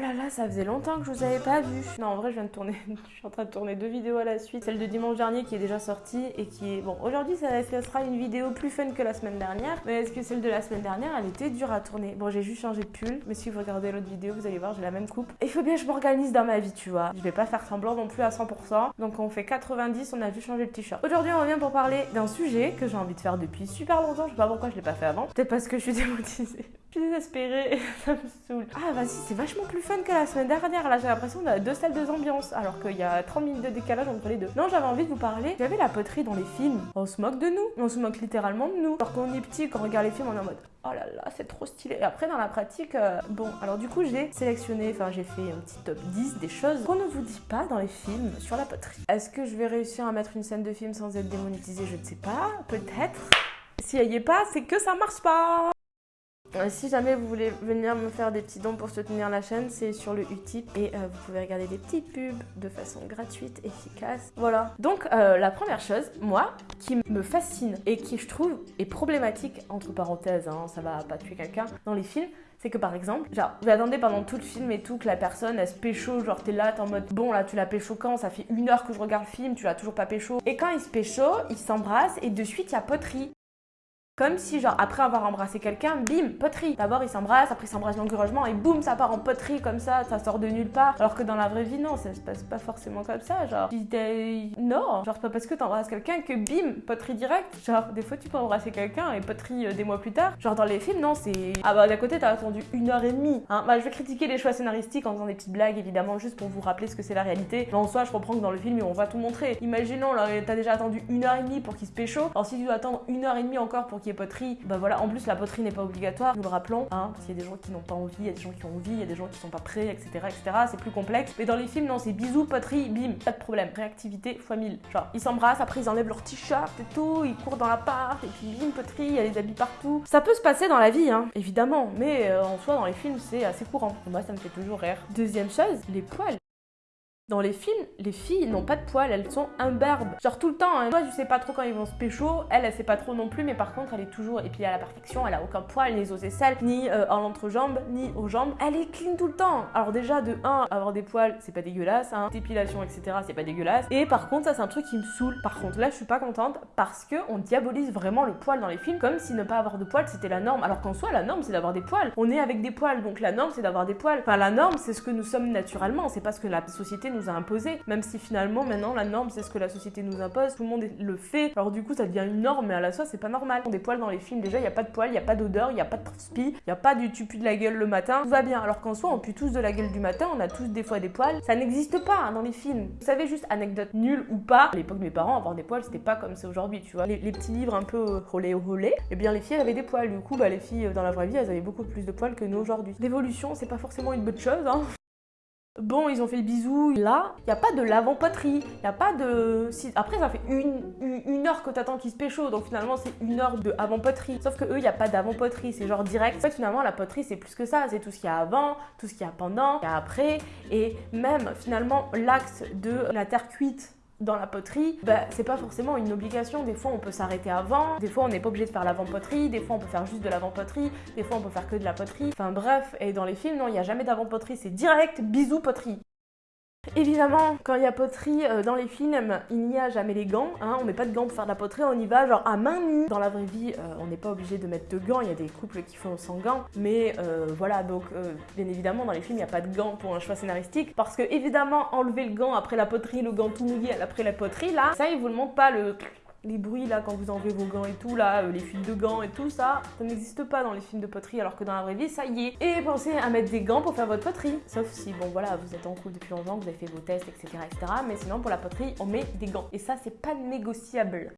là là, ça faisait longtemps que je vous avais pas vu. Non, en vrai, je viens de tourner, je suis en train de tourner deux vidéos à la suite. Celle de dimanche dernier qui est déjà sortie et qui est... Bon, aujourd'hui, ça, sera une vidéo plus fun que la semaine dernière. Mais est-ce que celle de la semaine dernière, elle était dure à tourner? Bon, j'ai juste changé de pull, mais si vous regardez l'autre vidéo, vous allez voir, j'ai la même coupe. Il faut bien que je m'organise dans ma vie, tu vois. Je vais pas faire semblant non plus à 100%. Donc on fait 90, on a vu changer le t-shirt. Aujourd'hui, on revient pour parler d'un sujet que j'ai envie de faire depuis super longtemps. Je sais pas pourquoi je l'ai pas fait avant. Peut-être parce que je suis démotisée. Désespérée ça me saoule. Ah vas-y, c'est vachement plus fun que la semaine dernière. Là, j'ai l'impression qu'on a deux salles, deux ambiances, alors qu'il y a 30 minutes de décalage entre les deux. Non, j'avais envie de vous parler. J'avais la poterie dans les films. On se moque de nous. On se moque littéralement de nous. Alors qu'on est petit, quand on regarde les films, on est en mode oh là là, c'est trop stylé. Et après, dans la pratique, euh, bon, alors du coup, j'ai sélectionné, enfin, j'ai fait un petit top 10 des choses qu'on ne vous dit pas dans les films sur la poterie. Est-ce que je vais réussir à mettre une scène de film sans être démonétisée? Je ne sais pas. Peut-être. Si elle y est pas, c'est que ça marche pas. Euh, si jamais vous voulez venir me faire des petits dons pour soutenir la chaîne, c'est sur le Utip et euh, vous pouvez regarder des petits pubs de façon gratuite, efficace. Voilà. Donc euh, la première chose, moi, qui me fascine et qui je trouve est problématique, entre parenthèses, hein, ça va pas tuer quelqu'un, dans les films, c'est que par exemple, genre, vous attendez pendant tout le film et tout que la personne elle se pécho, genre t'es là, t'es en mode bon là tu l'as pécho quand? Ça fait une heure que je regarde le film, tu l'as toujours pas pécho. Et quand il se pécho, il s'embrasse et de suite il y a poterie. Comme si, genre, après avoir embrassé quelqu'un, bim, poterie. D'abord, ils s'embrassent, après, ils s'embrassent langureusement, et boum, ça part en poterie comme ça, ça sort de nulle part. Alors que dans la vraie vie, non, ça se passe pas forcément comme ça. Genre, non, genre, pas parce que t'embrasses quelqu'un que bim, poterie direct. Genre, des fois, tu peux embrasser quelqu'un et poterie euh, des mois plus tard. Genre, dans les films, non, c'est. Ah bah, d'un côté, t'as attendu une heure et demie. Hein. Bah, je vais critiquer les choix scénaristiques en faisant des petites blagues, évidemment, juste pour vous rappeler ce que c'est la réalité. Mais en soi, je comprends que dans le film, on va tout montrer. Imaginons, là, t'as déjà attendu une heure et demie pour qu'il se pécho. Alors, si tu dois attendre une heure et demie encore pour qu'il poterie, bah voilà en plus la poterie n'est pas obligatoire, nous le rappelons, hein, parce qu'il y a des gens qui n'ont pas envie, il y a des gens qui ont envie, il y a des gens qui sont pas prêts, etc. etc. C'est plus complexe. Mais dans les films, non, c'est bisous, poterie, bim, pas de problème. Réactivité fois 1000. Genre, ils s'embrassent, après ils enlèvent leur t-shirt et tout, ils courent dans l'appart, et puis bim, poterie, il y a les habits partout. Ça peut se passer dans la vie, hein, évidemment, mais euh, en soi, dans les films, c'est assez courant. moi, ça me fait toujours rire. Deuxième chose, les poils. Dans les films, les filles n'ont pas de poils, elles sont imbarbes. Genre tout le temps, hein. moi je sais pas trop quand ils vont se pécho, elle elle sait pas trop non plus, mais par contre elle est toujours, puis à la perfection, elle a aucun poil, ni aux aisselles, ni euh, en l'entrejambe, ni aux jambes. Elle est clean tout le temps. Alors déjà de 1, avoir des poils c'est pas dégueulasse, hein. dépilation etc c'est pas dégueulasse. Et par contre ça c'est un truc qui me saoule. Par contre là je suis pas contente parce que on diabolise vraiment le poil dans les films comme si ne pas avoir de poils c'était la norme. Alors qu'en soi la norme c'est d'avoir des poils. On est avec des poils donc la norme c'est d'avoir des poils. Enfin la norme c'est ce que nous sommes naturellement, c'est pas ce que la société nous nous a imposé, même si finalement maintenant la norme c'est ce que la société nous impose, tout le monde le fait, alors du coup ça devient une norme, mais à la fois c'est pas normal. Des poils dans les films, déjà il y a pas de poils, il y a pas d'odeur, il y a pas de transpi, il y a pas du tu de la gueule le matin, tout va bien. Alors qu'en soi on pue tous de la gueule du matin, on a tous des fois des poils, ça n'existe pas hein, dans les films. Vous savez juste anecdote nulle ou pas, à l'époque de mes parents avoir des poils c'était pas comme c'est aujourd'hui, tu vois. Les, petits livres un peu rolé au rolé, et bien les filles avaient des poils, du coup bah les filles dans la vraie vie elles avaient beaucoup plus de poils que nous aujourd'hui. L'évolution c'est pas forcément une bonne chose hein. Bon, ils ont fait le bisou. Là, il n'y a pas de l'avant-poterie. Il a pas de... Après, ça fait une, une, heure que t'attends qu'ils se pécho. Donc finalement, c'est une heure de avant-poterie. Sauf que eux, il n'y a pas d'avant-poterie. C'est genre direct. En fait, finalement, la poterie, c'est plus que ça. C'est tout ce qu'il y a avant, tout ce qu'il y a pendant, il y a après. Et même, finalement, l'axe de la terre cuite dans la poterie, bah, c'est pas forcément une obligation. Des fois, on peut s'arrêter avant, des fois, on n'est pas obligé de faire l'avant-poterie, des fois, on peut faire juste de l'avant-poterie, des fois, on peut faire que de la poterie. Enfin bref, et dans les films, non, il n'y a jamais d'avant-poterie, c'est direct bisous poterie. Évidemment, quand il y a poterie euh, dans les films, il n'y a jamais les gants. Hein, on met pas de gants pour faire de la poterie, on y va genre à main nue. Dans la vraie vie, euh, on n'est pas obligé de mettre de gants. Il y a des couples qui font sans gants. Mais euh, voilà, donc bien évidemment, dans les films, il n'y a pas de gants pour un choix scénaristique. Parce que évidemment, enlever le gant après la poterie, le gant tout mouillé après la poterie, là, ça, il vous le montre pas le les bruits là quand vous enlevez vos gants et tout là, euh, les fuites de gants et tout ça, ça n'existe pas dans les films de poterie alors que dans la vraie vie ça y est. Et pensez à mettre des gants pour faire votre poterie. Sauf si bon voilà vous êtes en couple depuis longtemps, vous avez fait vos tests etc etc. Mais sinon pour la poterie on met des gants. Et ça c'est pas négociable.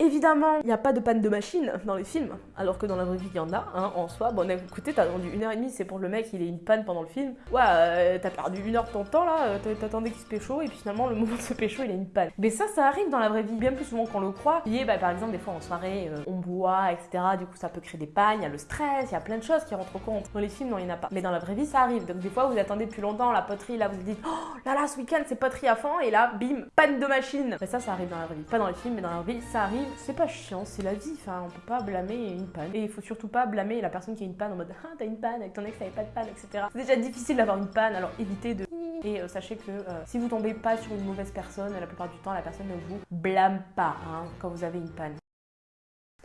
Évidemment, il n'y a pas de panne de machine dans les films, alors que dans la vraie vie, il y en a, hein, en soi. Bon, écoutez, t'as attendu une heure et demie, c'est pour le mec, il ait une panne pendant le film. Ouais, euh, t'as perdu une heure de ton temps, là, euh, t'attendais qu'il se pécho, et puis finalement, le moment de se pécho, il a une panne. Mais ça, ça arrive dans la vraie vie, bien plus souvent qu'on le croit. Et bah, par exemple, des fois en soirée, euh, on boit, etc. Du coup, ça peut créer des pannes, il y a le stress, il y a plein de choses qui rentrent au compte. Dans les films, non, il n'y en a pas. Mais dans la vraie vie, ça arrive. Donc des fois, vous attendez plus longtemps la poterie, là, vous vous dites, oh là là, ce week-end, c'est poterie à fond, et là, bim, panne de machine. Mais ça, ça arrive dans la vraie vie. Pas dans les films, mais dans la vraie vie, ça arrive. C'est pas chiant, c'est la vie. Enfin, on peut pas blâmer une panne. Et il faut surtout pas blâmer la personne qui a une panne en mode Ah, t'as une panne, avec ton ex t'avais pas de panne, etc. C'est déjà difficile d'avoir une panne, alors évitez de. Et euh, sachez que euh, si vous tombez pas sur une mauvaise personne, la plupart du temps, la personne ne vous blâme pas hein, quand vous avez une panne.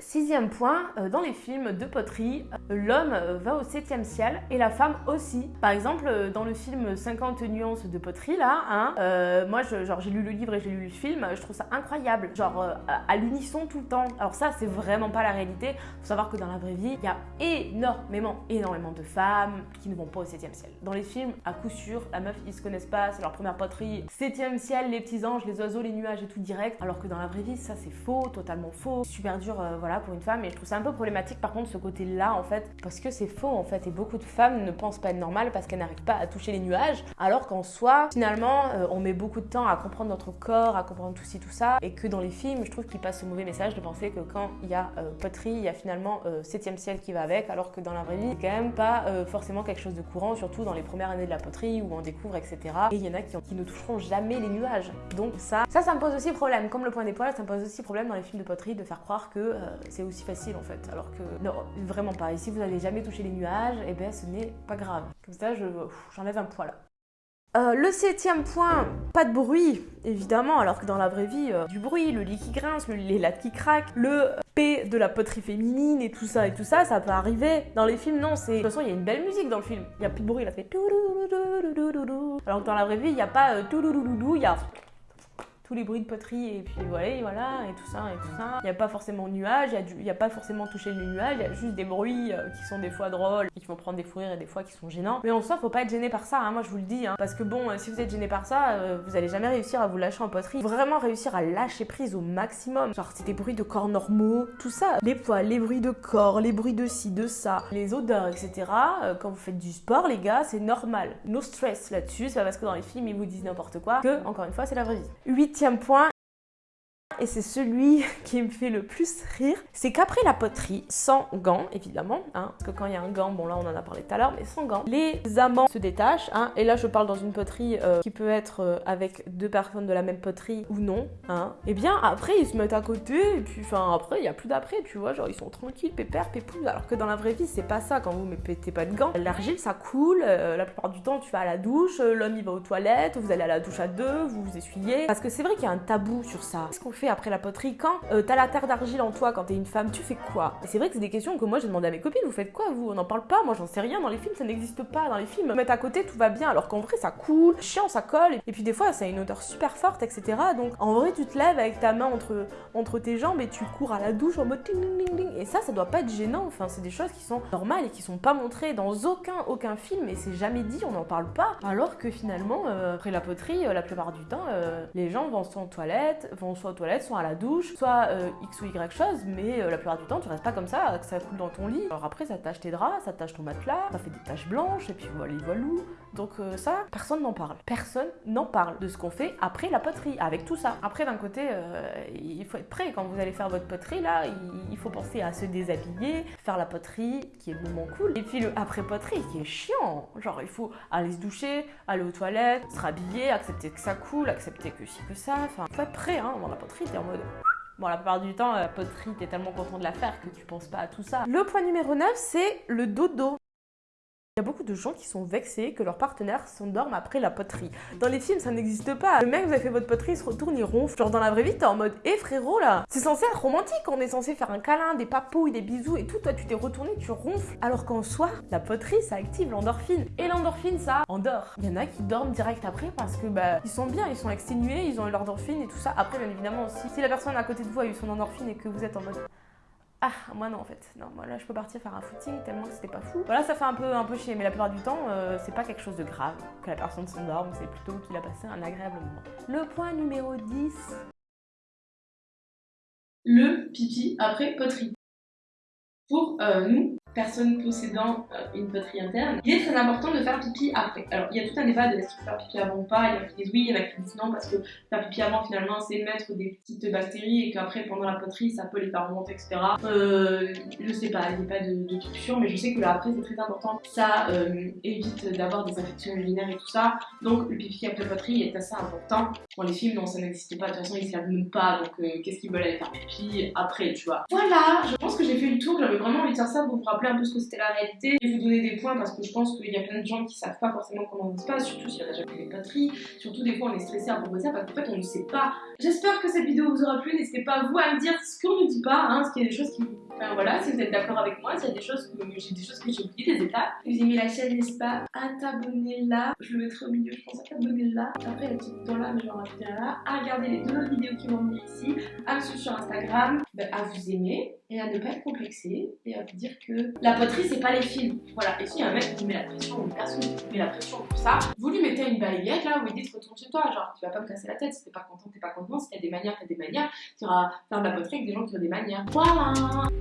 Sixième point, euh, dans les films de poterie, euh, l'homme euh, va au septième ciel et la femme aussi. Par exemple, dans le film 50 nuances de poterie, là, hein, moi, genre, j'ai lu le livre et j'ai lu le film, je trouve ça incroyable. Genre, à l'unisson tout le temps. Alors ça, c'est vraiment pas la réalité. Faut savoir que dans la vraie vie, il y a énormément, énormément de femmes qui ne vont pas au septième ciel. Dans les films, à coup sûr, la meuf, ils se connaissent pas, c'est leur première poterie. Septième ciel, les petits anges, les oiseaux, les nuages et tout direct. Alors que dans la vraie vie, ça, c'est faux, totalement faux. Super dur, voilà, pour une femme. Et je trouve ça un peu problématique par contre ce côté-là en fait, parce que c'est faux en fait. Et beaucoup de femmes ne pensent pas être normales parce qu'elles n'arrivent pas à toucher les nuages, alors qu'en soi, finalement, euh, on met beaucoup de temps à comprendre notre corps, à comprendre tout ci, tout ça. Et que dans les films, je trouve qu'ils passent ce mauvais message de penser que quand il y a euh, poterie, il y a finalement euh, septième ciel qui va avec, alors que dans la vraie vie, c'est quand même pas forcément quelque chose de courant, surtout dans les premières années de la poterie où on découvre, etc. Et il y en a qui, qui, ne toucheront jamais les nuages. Donc ça, ça, ça me pose aussi problème. Comme le point des poils, ça me pose aussi problème dans les films de poterie de faire croire que c'est aussi facile en fait. Alors que non, vraiment pas. Et si vous n'avez jamais touché les nuages, eh ben ce n'est pas grave. Comme ça, j'enlève un poids là. Euh, le septième point, pas de bruit, évidemment, alors que dans la vraie vie, euh, du bruit, le lit qui grince, les lattes qui craquent, le P de la poterie féminine et tout ça et tout ça, ça peut arriver. Dans les films, non, c'est... De toute façon, il y a une belle musique dans le film. Il n'y a plus de bruit, il a fait... Alors que dans la vraie vie, il n'y a pas... Il y a tous les bruits de poterie et puis voilà, et voilà, et tout ça, et tout ça. Il n'y a pas forcément de nuages, il n'y a, pas forcément touché le nuage, il y a juste des bruits euh, qui sont des fois drôles, et qui vont prendre des fous et des fois qui sont gênants. Mais en soi, faut pas être gêné par ça, hein, moi je vous le dis, hein, parce que bon, euh, si vous êtes gêné par ça, euh, vous allez jamais réussir à vous lâcher en poterie. Vraiment réussir à lâcher prise au maximum. Genre, c'est des bruits de corps normaux, tout ça. Les poils, les bruits de corps, les bruits de ci, de ça, les odeurs, etc. quand vous faites du sport, les gars, c'est normal. No stress là-dessus, c'est pas parce que dans les films ils vous disent n'importe quoi que, encore une fois, c'est la vraie vie. Huitième point, et c'est celui qui me fait le plus rire, c'est qu'après la poterie, sans gants évidemment, hein, parce que quand il y a un gant, bon là on en a parlé tout à l'heure, mais sans gants, les amants se détachent, hein, et là je parle dans une poterie euh, qui peut être euh, avec deux personnes de la même poterie ou non, hein, et bien après ils se mettent à côté, et puis enfin après il n'y a plus d'après, tu vois, genre ils sont tranquilles, pépère, pépouze, alors que dans la vraie vie c'est pas ça, quand vous ne mettez pas de gants, l'argile ça coule, euh, la plupart du temps tu vas à la douche, l'homme il va aux toilettes, vous allez à la douche à deux, vous vous essuyez, parce que c'est vrai qu'il y a un tabou sur ça. Qu'est-ce qu'on fait après la poterie Quand euh, t'as la terre d'argile en toi, quand t'es une femme, tu fais quoi? C'est vrai que c'est des questions que moi j'ai demandé à mes copines, vous faites quoi vous? On n'en parle pas, moi j'en sais rien, dans les films ça n'existe pas, dans les films mettre à côté tout va bien, alors qu'en vrai ça coule, chiant, ça colle, et puis des fois ça a une odeur super forte, etc. Donc en vrai tu te lèves avec ta main entre, entre tes jambes et tu cours à la douche en mode ting ding ding et ça ça doit pas être gênant, enfin c'est des choses qui sont normales et qui sont pas montrées dans aucun, aucun film et c'est jamais dit, on n'en parle pas, alors que finalement euh, après la poterie, euh, la plupart du temps, les gens vont soit aux toilettes, vont soit aux toilettes, soit à la douche, soit euh, X ou Y chose, mais euh, la plupart du temps, tu restes pas comme ça, que ça coule dans ton lit. Alors après, ça tâche tes draps, ça tâche ton matelas, ça fait des taches blanches, et puis voilà, les voilou. Donc euh, ça, personne n'en parle. Personne n'en parle de ce qu'on fait après la poterie, avec tout ça. Après, d'un côté, il faut être prêt. Quand vous allez faire votre poterie, là, il faut penser à se déshabiller, faire la poterie, qui est le moment cool. Et puis le après-poterie, qui est chiant. Genre, il faut aller se doucher, aller aux toilettes, se rhabiller, accepter que ça coule, accepter que ci, que ça. Enfin, faut être prêt, hein, avant la poterie, t'es en mode... Bon, la plupart du temps, la poterie, t'es tellement content de la faire que tu penses pas à tout ça. Le point numéro 9, c'est le dodo. Il y a beaucoup de gens qui sont vexés que leur partenaire s'endorme après la poterie. Dans les films, ça n'existe pas. Le mec, vous avez fait votre poterie, il se retourne, il ronfle. Genre dans la vraie vie, t'es en mode Eh frérot là C'est censé être romantique, on est censé faire un câlin, des papouilles, des bisous et tout. Toi, tu t'es retourné, tu ronfles. Alors qu'en soi, la poterie, ça active l'endorphine. Et l'endorphine, ça endort. Il y en a qui dorment direct après parce que bah, ils sont bien, ils sont exténués, ils ont l'endorphine et tout ça. Après, bien évidemment aussi, si la personne à côté de vous a eu son endorphine et que vous êtes en mode ah, moi non en fait. Non, moi là je peux partir faire un footing tellement que c'était pas fou. Voilà, ça fait un peu, un chier, mais la plupart du temps, euh, c'est pas quelque chose de grave que la personne s'endorme, c'est plutôt qu'il a passé un agréable moment. Le point numéro 10. Le pipi après poterie. Pour euh, nous, personne possédant euh, une poterie interne, il est très important de faire pipi après. Alors il y a tout un débat de est-ce qu'il faut faire pipi avant ou pas, il y en a qui disent oui, il y en a qui disent non parce que faire pipi avant finalement c'est mettre des petites bactéries et qu'après pendant la poterie ça peut les faire remonter etc. Euh, je sais pas, il n'y a pas de, de truc sûr mais je sais que là après c'est très important, ça euh, évite d'avoir des infections urinaires et tout ça, donc le pipi après poterie est assez important. Dans les films non ça n'existe pas, de toute façon ils se lavent même pas donc qu'est-ce qu'ils veulent aller faire pipi après tu vois. Voilà, je pense que j'ai fait le tour, j'avais vraiment envie de faire ça pour vous rappeler un peu ce que c'était la réalité et vous donner des points parce que je pense qu'il y a plein de gens qui savent pas forcément comment ça se passe, surtout si on a déjà fait des poteries, surtout des fois on est stressé à propos de ça parce qu'en fait on ne sait pas. J'espère que cette vidéo vous aura plu, n'hésitez pas vous à me dire ce qu'on ne dit pas, hein, ce qu'il y a des choses qui Enfin voilà, si vous êtes d'accord avec moi, s'il y a des choses que j'ai des choses que j'ai oubliées, des étapes. Si vous aimez la chaîne, n'hésitez pas? À t'abonner là. Je le mettrai au milieu, je pense à t'abonner là. Après, le petit bouton là, mais je vais en là. À regarder les deux autres vidéos qui vont venir ici. À me suivre sur Instagram. Ben, à vous aimer et à ne pas être complexé et à vous dire que la poterie c'est pas les films. Voilà, et s'il y a un mec qui met la pression une personne qui met la pression pour ça, vous lui mettez une balayette là, vous lui dites retourne chez toi, genre tu vas pas me casser la tête, si t'es pas content, t'es pas content, si t'as des manières, t'as des manières, tu iras faire de la poterie avec des gens qui ont des manières. Voilà